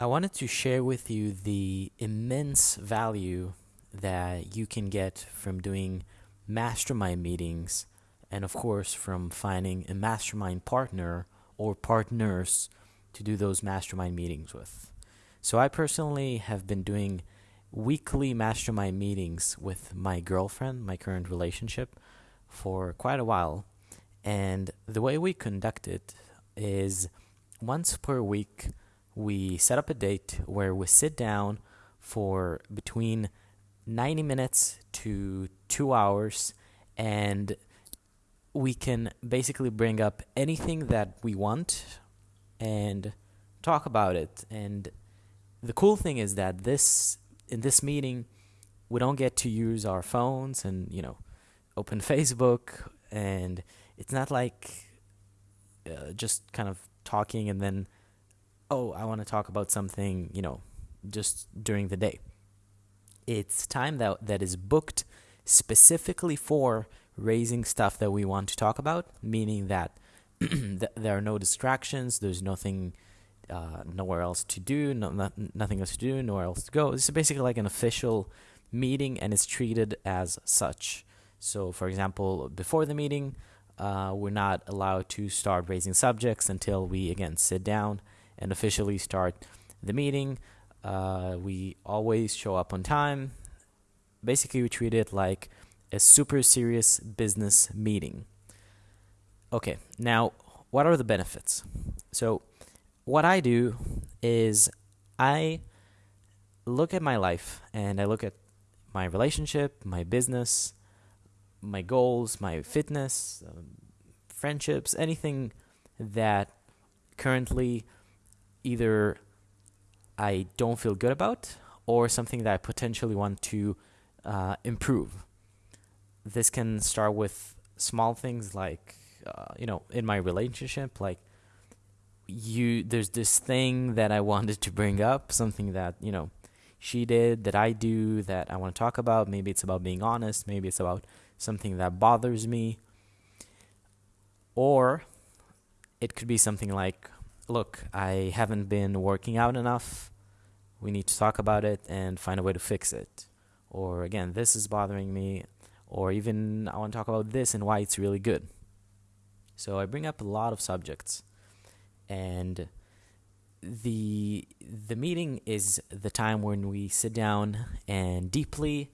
I wanted to share with you the immense value that you can get from doing mastermind meetings and, of course, from finding a mastermind partner or partners to do those mastermind meetings with. So, I personally have been doing weekly mastermind meetings with my girlfriend, my current relationship, for quite a while. And the way we conduct it is once per week we set up a date where we sit down for between 90 minutes to two hours and we can basically bring up anything that we want and talk about it. And the cool thing is that this in this meeting we don't get to use our phones and you know open facebook. And it's not like uh, just kind of talking and then oh, I want to talk about something, you know, just during the day. It's time that that is booked specifically for raising stuff that we want to talk about, meaning that th- there are no distractions, there's nothing uh, nowhere else to do, no, not, nothing else to do, nowhere else to go. This is basically like an official meeting and it's treated as such. So, for example, before the meeting, uh, we're not allowed to start raising subjects until we again sit down and officially start the meeting. Uh, we always show up on time. Basically, we treat it like a super serious business meeting. Okay, now what are the benefits? So, what I do is I look at my life and I look at my relationship, my business, my goals, my fitness, um, friendships, anything that currently either I don't feel good about or something that I potentially want to uh, improve. This can start with small things like, uh, you know, in my relationship, like you, there's this thing that I wanted to bring up, something that, you know, she did, that I do, that I want to talk about. Maybe it's about being honest, maybe it's about something that bothers me. Or it could be something like, look, I haven't been working out enough. We need to talk about it and find a way to fix it. Or again, this is bothering me. Or even I want to talk about this and why it's really good. So I bring up a lot of subjects. And the the meeting is the time when we sit down and deeply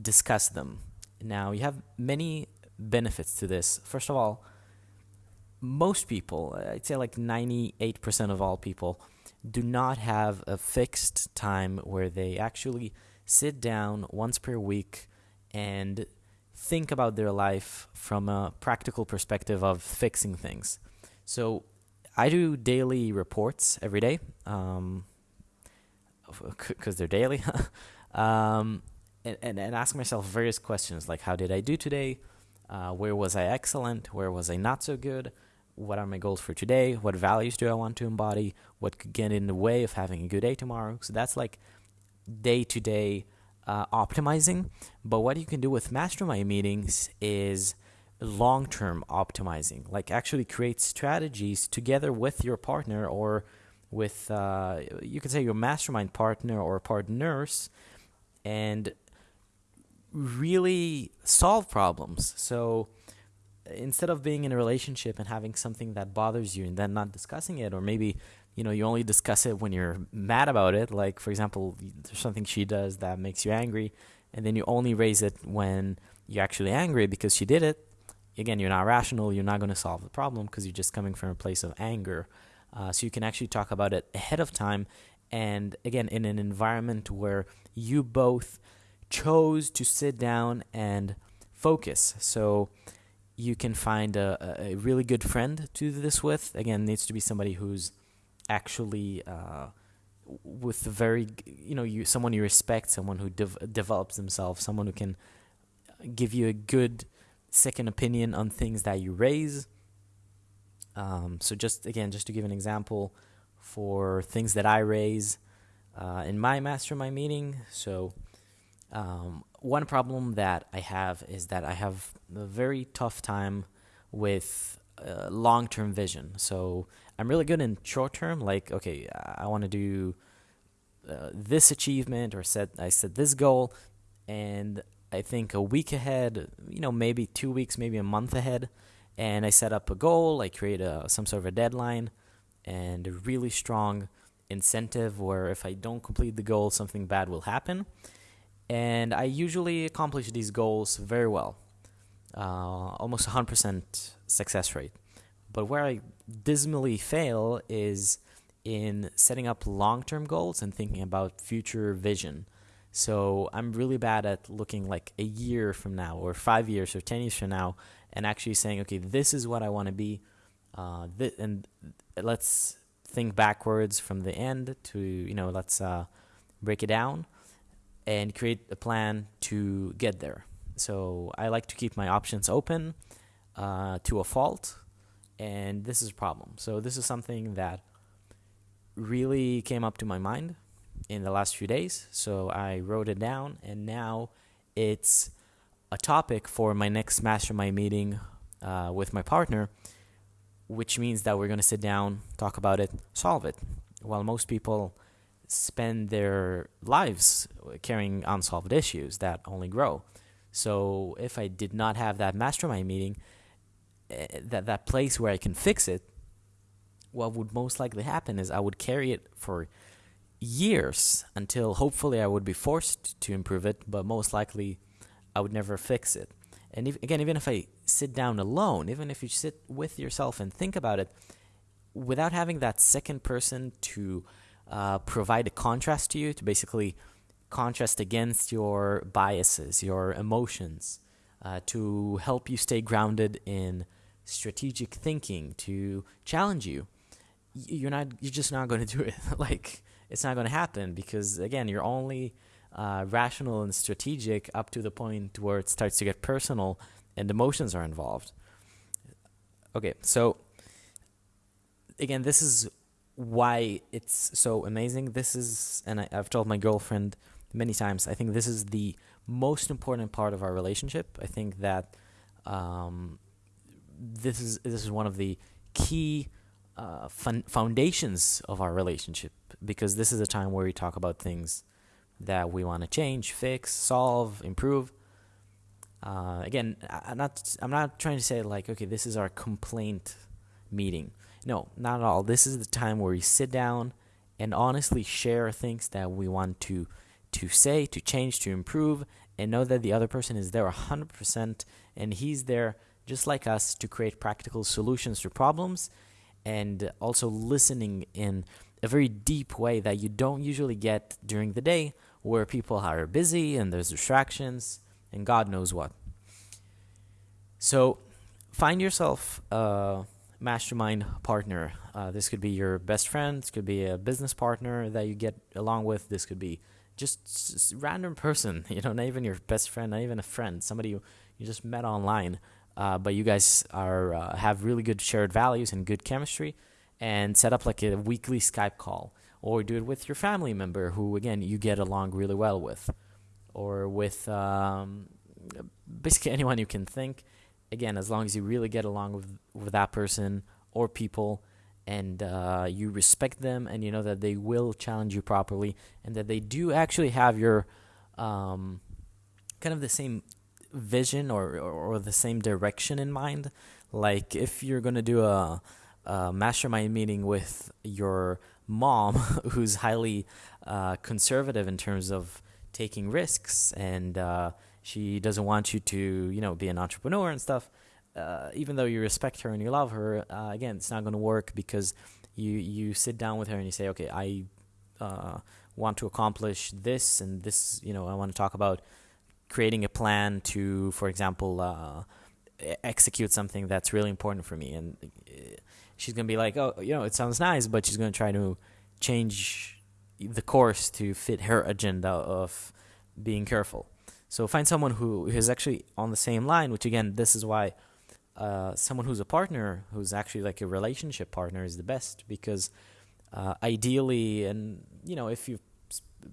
discuss them. Now, you have many benefits to this. First of all, most people, I'd say like 98% of all people, do not have a fixed time where they actually sit down once per week and think about their life from a practical perspective of fixing things. So I do daily reports every day because um, they're daily. um, and, and, and ask myself various questions like how did I do today? Uh, where was I excellent? Where was I not so good? What are my goals for today? What values do I want to embody? What could get in the way of having a good day tomorrow? So that's like day to day optimizing. But what you can do with mastermind meetings is long term optimizing, like actually create strategies together with your partner or with, uh, you could say, your mastermind partner or partners and really solve problems. So, instead of being in a relationship and having something that bothers you and then not discussing it or maybe you know you only discuss it when you're mad about it like for example there's something she does that makes you angry and then you only raise it when you're actually angry because she did it again you're not rational you're not going to solve the problem because you're just coming from a place of anger. Uh, so you can actually talk about it ahead of time and again in an environment where you both chose to sit down and focus. So you can find a, a really good friend to do this with. Again, needs to be somebody who's actually uh, with very you know you someone you respect, someone who develops themselves, someone who can give you a good second opinion on things that you raise. Um, so just again, just to give an example for things that I raise uh, in my mastermind meeting. So um, one problem that I have is that I have a very tough time with uh, long term vision. So I'm really good in short term, like, okay, I want to do uh, this achievement or set I set this goal, and I think a week ahead, you know, maybe two weeks, maybe a month ahead, and I set up a goal. I create a some sort of a deadline and a really strong incentive where if I don't complete the goal, something bad will happen. And I usually accomplish these goals very well, uh, almost 100% success rate. But where I dismally fail is in setting up long term goals and thinking about future vision. So I'm really bad at looking like a year from now, or five years, or 10 years from now, and actually saying, okay, this is what I want to be. Uh, th- and let's think backwards from the end to, you know, let's uh, break it down and create a plan to get there. So I like to keep my options open uh, to a fault, and this is a problem. So this is something that really came up to my mind in the last few days. So I wrote it down, and now it's a topic for my next mastermind meeting uh, with my partner, which means that we're going to sit down, talk about it, solve it. While most people spend their lives carrying unsolved issues that only grow. So if I did not have that mastermind meeting, uh, that that place where I can fix it, what would most likely happen is I would carry it for years until hopefully I would be forced to improve it, but most likely I would never fix it. And if, again, even if I sit down alone, even if you sit with yourself and think about it, without having that second person to uh, provide a contrast to you, to basically contrast against your biases, your emotions, uh, to help you stay grounded in strategic thinking, to challenge you, you're not you're just not going to do it. Like it's not going to happen because again you're only uh, rational and strategic up to the point where it starts to get personal and emotions are involved. Okay so again this is why it's so amazing this is and I, i've told my girlfriend many times i think this is the most important part of our relationship i think that um, this is this is one of the key uh, foundations of our relationship because this is a time where we talk about things that we want to change, fix, solve, improve. Uh, again, I'm not I'm not trying to say like okay, this is our complaint meeting. No, not at all. This is the time where we sit down and honestly share things that we want to to say, to change, to improve, and know that the other person is there 100% and he's there just like us to create practical solutions to problems and also listening in a very deep way that you don't usually get during the day where people are busy and there's distractions and God knows what. So find yourself a mastermind partner. Uh, this could be your best friend, this could be a business partner that you get along with, this could be just random person, you know, not even your best friend, not even a friend, somebody you, you just met online uh, but you guys are uh, have really good shared values and good chemistry, and set up like a weekly Skype call, or do it with your family member who again you get along really well with, or with um, basically anyone you can think. Again, as long as you really get along with with that person or people, and uh, you respect them, and you know that they will challenge you properly, and that they do actually have your um, kind of the same vision or, or, or the same direction in mind. Like if you're gonna do a, a mastermind meeting with your mom, who's highly uh, conservative in terms of taking risks, and uh, she doesn't want you to, you know, be an entrepreneur and stuff. Uh, even though you respect her and you love her, uh, again, it's not going to work because you you sit down with her and you say, okay, I uh, want to accomplish this and this. You know, I want to talk about creating a plan to, for example, uh, execute something that's really important for me. And uh, she's gonna be like, "Oh, you know, it sounds nice," but she's gonna try to change the course to fit her agenda of being careful. So find someone who is actually on the same line. Which again, this is why uh, someone who's a partner, who's actually like a relationship partner, is the best because uh, ideally, and you know, if you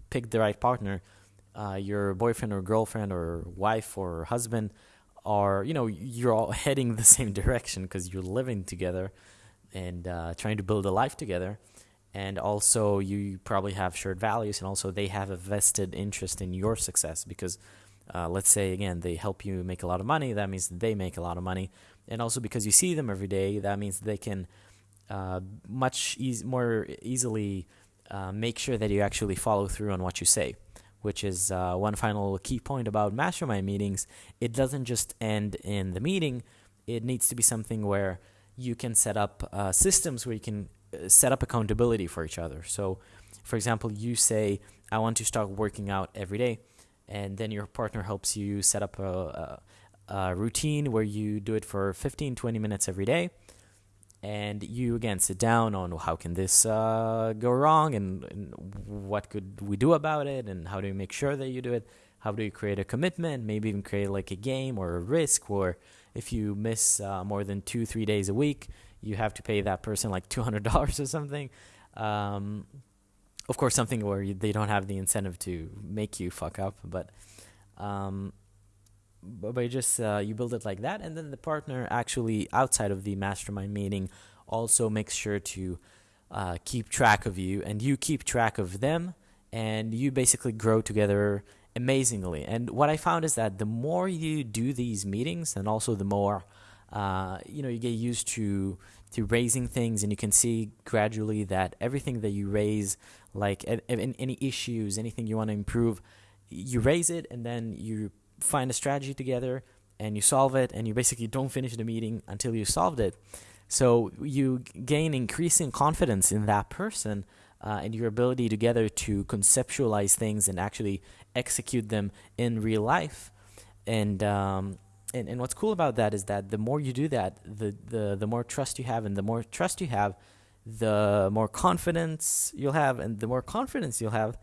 pick the right partner uh, your boyfriend or girlfriend or wife or husband are you know you're all heading the same direction because you're living together and uh, trying to build a life together and also you probably have shared values and also they have a vested interest in your success because uh, let's say again they help you make a lot of money that means they make a lot of money. And also because you see them every day that means they can uh, much e- more easily uh, make sure that you actually follow through on what you say which is uh, one final key point about mastermind meetings. It doesn't just end in the meeting. It needs to be something where you can set up uh, systems where you can set up accountability for each other. So, for example, you say, I want to start working out every day, and then your partner helps you set up a, a, a routine where you do it for 15, 20 minutes every day. And you again sit down on how can this uh, go wrong and, and what could we do about it and how do you make sure that you do it how do you create a commitment maybe even create like a game or a risk or if you miss uh, more than two three days a week you have to pay that person like $200 or something. Um, of course, something where you, they don't have the incentive to make you fuck up, but um, but, but just uh, you build it like that, and then the partner actually outside of the mastermind meeting also makes sure to uh, keep track of you, and you keep track of them, and you basically grow together amazingly. And what I found is that the more you do these meetings, and also the more uh, you know, you get used to to raising things, and you can see gradually that everything that you raise, like any issues, anything you want to improve, you raise it, and then you find a strategy together, and you solve it, and you basically don't finish the meeting until you solved it. So you gain increasing confidence in that person. Uh, and your ability together to conceptualize things and actually execute them in real life. And um, and, and what's cool about that is that the more you do that, the, the, the more trust you have, and the more trust you have, the more confidence you'll have, and the more confidence you'll have,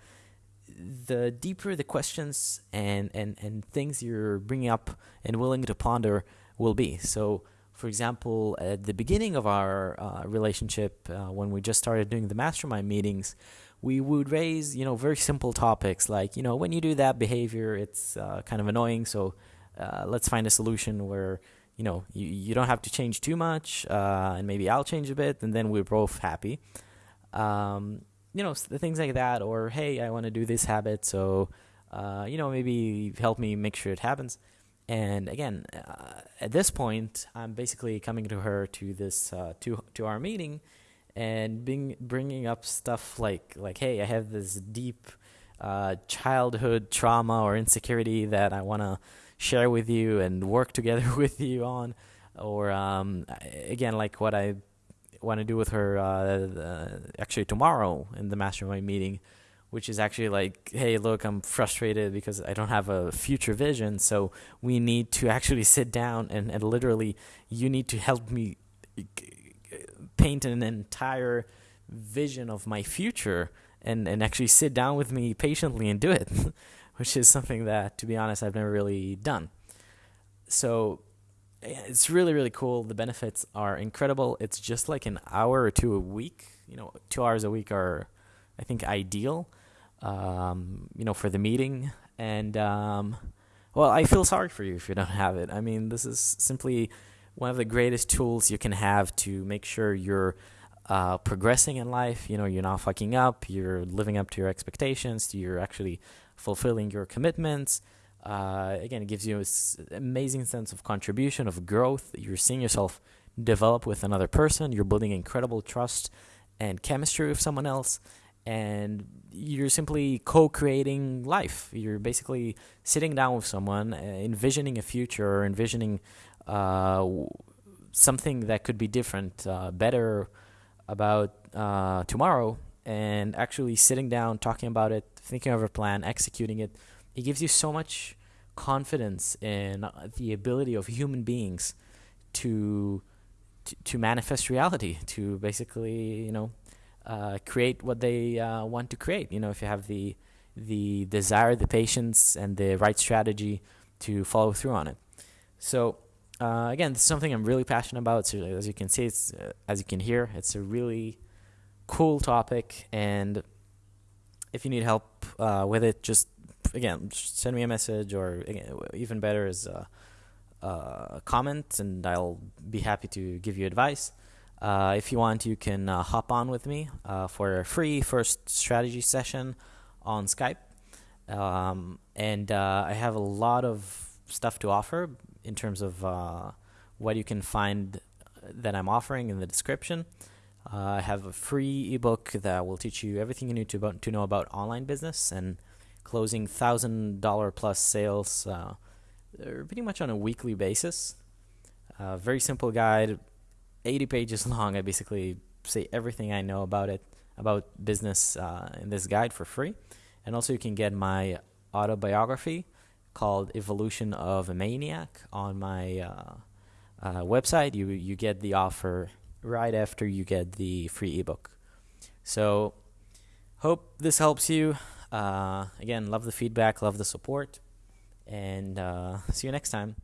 the deeper the questions and, and, and things you're bringing up and willing to ponder will be. So, for example, at the beginning of our uh, relationship, uh, when we just started doing the mastermind meetings, we would raise, you know, very simple topics like, you know, when you do that behavior, it's uh, kind of annoying. So uh, let's find a solution where you know you, you don't have to change too much uh, and maybe i'll change a bit and then we're both happy. Um, you know things like that or hey i want to do this habit so uh, you know maybe help me make sure it happens. And again uh, at this point i'm basically coming to her to this uh, to to our meeting and being bringing up stuff like like hey i have this deep uh, childhood trauma or insecurity that i want to share with you and work together with you on, or um, again, like what I want to do with her uh, actually tomorrow in the mastermind meeting, which is actually like, hey, look, I'm frustrated because I don't have a future vision. So we need to actually sit down and, and literally, you need to help me paint an entire vision of my future and, and actually sit down with me patiently and do it. which is something that, to be honest, I've never really done. So it's really, really cool. The benefits are incredible. It's just like an hour or two a week. You know, two hours a week are, I think, ideal. Um, you know, for the meeting. And um, well, I feel sorry for you if you don't have it. I mean, this is simply one of the greatest tools you can have to make sure you're uh, progressing in life. You know, you're not fucking up. You're living up to your expectations. You're actually fulfilling your commitments. Uh, again, it gives you an amazing sense of contribution, of growth. You're seeing yourself develop with another person. You're building incredible trust and chemistry with someone else. And you're simply co creating life. You're basically sitting down with someone, uh, envisioning a future, or envisioning uh, something that could be different, uh, better about uh, tomorrow, and actually sitting down, talking about it, thinking of a plan, executing it, it gives you so much confidence in the ability of human beings to to, to manifest reality, to basically, you know, uh, create what they uh, want to create. You know, if you have the the desire, the patience, and the right strategy to follow through on it. So, uh, again, this is something I'm really passionate about. So, as you can see, it's uh, as you can hear, it's a really cool topic, and if you need help uh, with it, just again just send me a message, or even better is a, a comment, and I'll be happy to give you advice. Uh, if you want, you can uh, hop on with me uh, for a free first strategy session on Skype. Um, and uh, I have a lot of stuff to offer in terms of uh, what you can find that I'm offering in the description. I have a free ebook that will teach you everything you need to, about, to know about online business and closing thousand dollar plus sales uh, pretty much on a weekly basis. Uh, very simple guide, 80 pages long. I basically say everything I know about it, about business uh, in this guide for free. And also, you can get my autobiography called Evolution of a Maniac on my uh, uh, website. You, you get the offer right after you get the free ebook. So, hope this helps you. Uh, again, love the feedback, love the support, and uh, see you next time.